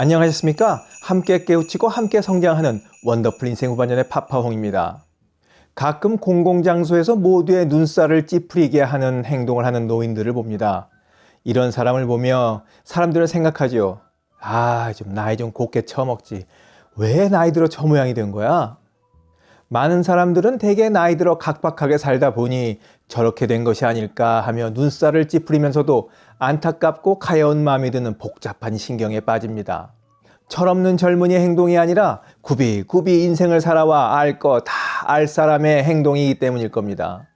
안녕하셨습니까? 함께 깨우치고 함께 성장하는 원더풀 인생 후반년의 파파홍입니다. 가끔 공공장소에서 모두의 눈살을 찌푸리게 하는 행동을 하는 노인들을 봅니다. 이런 사람을 보며 사람들은 생각하죠. 아, 좀 나이 좀 곱게 처먹지. 왜 나이 들어 저 모양이 된 거야? 많은 사람들은 대개 나이 들어 각박하게 살다 보니 저렇게 된 것이 아닐까 하며 눈살을 찌푸리면서도 안타깝고 가여운 마음이 드는 복잡한 신경에 빠집니다. 철없는 젊은이의 행동이 아니라 굽이굽이 인생을 살아와 알거다알 사람의 행동이기 때문일 겁니다.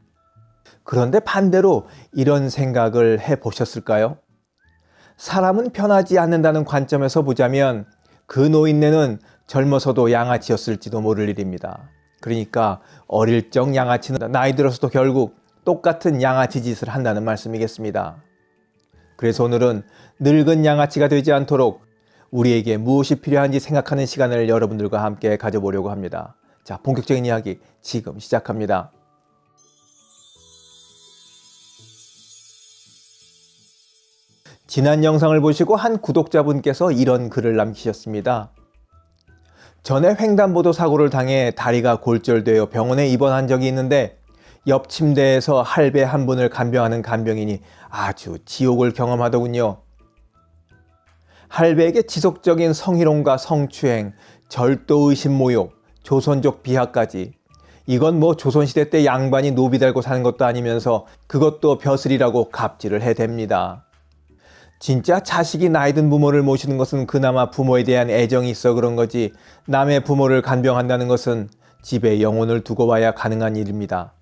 그런데 반대로 이런 생각을 해 보셨을까요? 사람은 변하지 않는다는 관점에서 보자면 그 노인네는 젊어서도 양아치였을지도 모를 일입니다. 그러니까 어릴 적 양아치는 나이 들어서도 결국 똑같은 양아치 짓을 한다는 말씀이겠습니다. 그래서 오늘은 늙은 양아치가 되지 않도록 우리에게 무엇이 필요한지 생각하는 시간을 여러분들과 함께 가져보려고 합니다. 자, 본격적인 이야기 지금 시작합니다. 지난 영상을 보시고 한 구독자분께서 이런 글을 남기셨습니다. 전에 횡단보도 사고를 당해 다리가 골절되어 병원에 입원한 적이 있는데 옆 침대에서 할배 한 분을 간병하는 간병인이 아주 지옥을 경험하더군요. 할배에게 지속적인 성희롱과 성추행, 절도의심 모욕, 조선족 비하까지 이건 뭐 조선시대 때 양반이 노비 달고 사는 것도 아니면서 그것도 벼슬이라고 갑질을 해댑니다. 진짜 자식이 나이 든 부모를 모시는 것은 그나마 부모에 대한 애정이 있어 그런 거지 남의 부모를 간병한다는 것은 집에 영혼을 두고 와야 가능한 일입니다.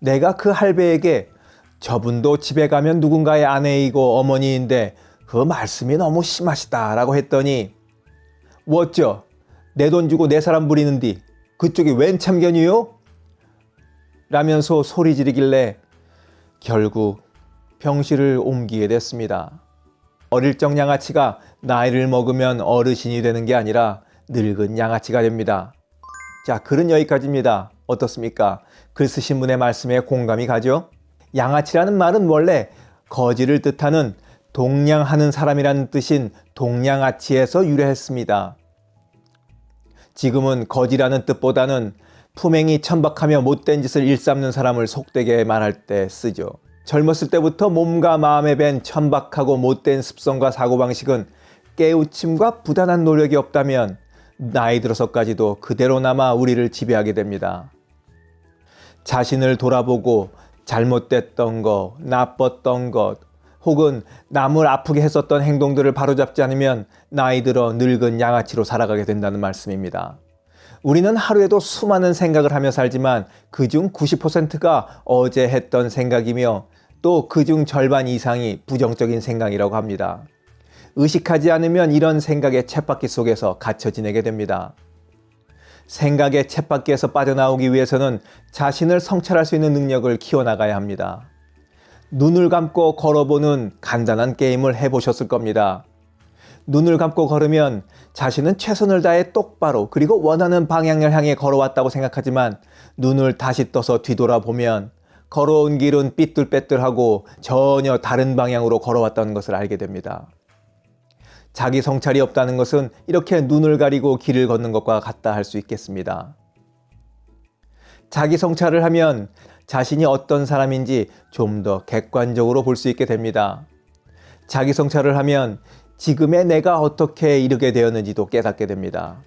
내가 그 할배에게 저분도 집에 가면 누군가의 아내이고 어머니인데 그 말씀이 너무 심하시다 라고 했더니 어쩌 내 돈 주고 내 사람 부리는디 그쪽이 웬 참견이요? 라면서 소리 지르길래 결국 병실을 옮기게 됐습니다. 어릴 적 양아치가 나이를 먹으면 어르신이 되는 게 아니라 늙은 양아치가 됩니다. 자, 글은 여기까지입니다. 어떻습니까? 글 쓰신 분의 말씀에 공감이 가죠? 양아치라는 말은 원래 거지를 뜻하는 동냥하는 사람이라는 뜻인 동냥아치에서 유래했습니다. 지금은 거지라는 뜻보다는 품행이 천박하며 못된 짓을 일삼는 사람을 속되게 말할 때 쓰죠. 젊었을 때부터 몸과 마음에 밴 천박하고 못된 습성과 사고방식은 깨우침과 부단한 노력이 없다면 나이 들어서까지도 그대로 남아 우리를 지배하게 됩니다. 자신을 돌아보고 잘못됐던 것, 나빴던 것, 혹은 남을 아프게 했었던 행동들을 바로잡지 않으면 나이 들어 늙은 양아치로 살아가게 된다는 말씀입니다. 우리는 하루에도 수많은 생각을 하며 살지만 그중 90%가 어제 했던 생각이며 또 그중 절반 이상이 부정적인 생각이라고 합니다. 의식하지 않으면 이런 생각의 챗바퀴 속에서 갇혀 지내게 됩니다. 생각의 챗바퀴에서 빠져나오기 위해서는 자신을 성찰할 수 있는 능력을 키워나가야 합니다. 눈을 감고 걸어보는 간단한 게임을 해보셨을 겁니다. 눈을 감고 걸으면 자신은 최선을 다해 똑바로 그리고 원하는 방향을 향해 걸어왔다고 생각하지만 눈을 다시 떠서 뒤돌아보면 걸어온 길은 삐뚤빼뚤하고 전혀 다른 방향으로 걸어왔다는 것을 알게 됩니다. 자기 성찰이 없다는 것은 이렇게 눈을 가리고 길을 걷는 것과 같다 할 수 있겠습니다. 자기 성찰을 하면 자신이 어떤 사람인지 좀 더 객관적으로 볼 수 있게 됩니다. 자기 성찰을 하면 지금의 내가 어떻게 이르게 되었는지도 깨닫게 됩니다.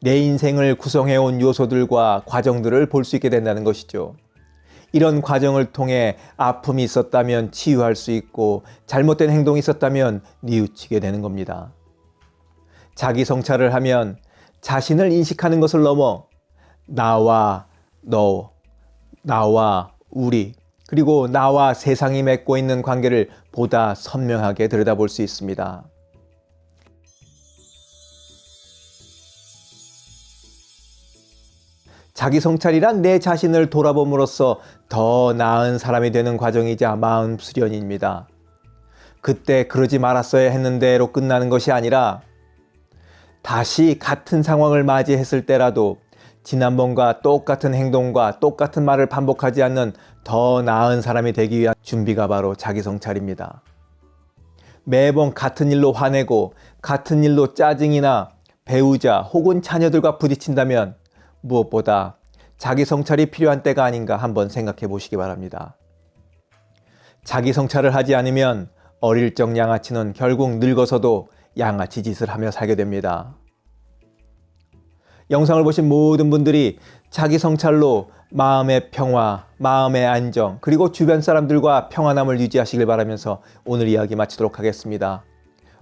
내 인생을 구성해온 요소들과 과정들을 볼 수 있게 된다는 것이죠. 이런 과정을 통해 아픔이 있었다면 치유할 수 있고 잘못된 행동이 있었다면 뉘우치게 되는 겁니다. 자기 성찰을 하면 자신을 인식하는 것을 넘어 나와 너, 나와 우리, 그리고 나와 세상이 맺고 있는 관계를 보다 선명하게 들여다볼 수 있습니다. 자기 성찰이란 내 자신을 돌아봄으로써 더 나은 사람이 되는 과정이자 마음 수련입니다. 그때 그러지 말았어야 했는데로 끝나는 것이 아니라 다시 같은 상황을 맞이했을 때라도 지난번과 똑같은 행동과 똑같은 말을 반복하지 않는 더 나은 사람이 되기 위한 준비가 바로 자기 성찰입니다. 매번 같은 일로 화내고 같은 일로 짜증이나 배우자 혹은 자녀들과 부딪힌다면 무엇보다 자기 성찰이 필요한 때가 아닌가 한번 생각해 보시기 바랍니다. 자기 성찰을 하지 않으면 어릴 적 양아치는 결국 늙어서도 양아치 짓을 하며 살게 됩니다. 영상을 보신 모든 분들이 자기 성찰로 마음의 평화, 마음의 안정, 그리고 주변 사람들과 평안함을 유지하시길 바라면서 오늘 이야기 마치도록 하겠습니다.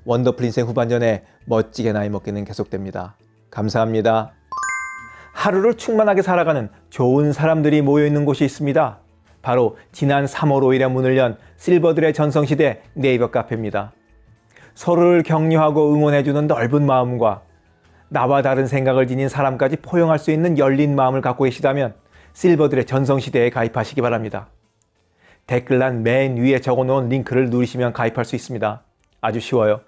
원더풀 인생 후반전에 멋지게 나이 먹기는 계속됩니다. 감사합니다. 하루를 충만하게 살아가는 좋은 사람들이 모여 있는 곳이 있습니다. 바로 지난 3월 5일에 문을 연 실버들의 전성시대 네이버 카페입니다. 서로를 격려하고 응원해주는 넓은 마음과 나와 다른 생각을 지닌 사람까지 포용할 수 있는 열린 마음을 갖고 계시다면 실버들의 전성시대에 가입하시기 바랍니다. 댓글란 맨 위에 적어놓은 링크를 누르시면 가입할 수 있습니다. 아주 쉬워요.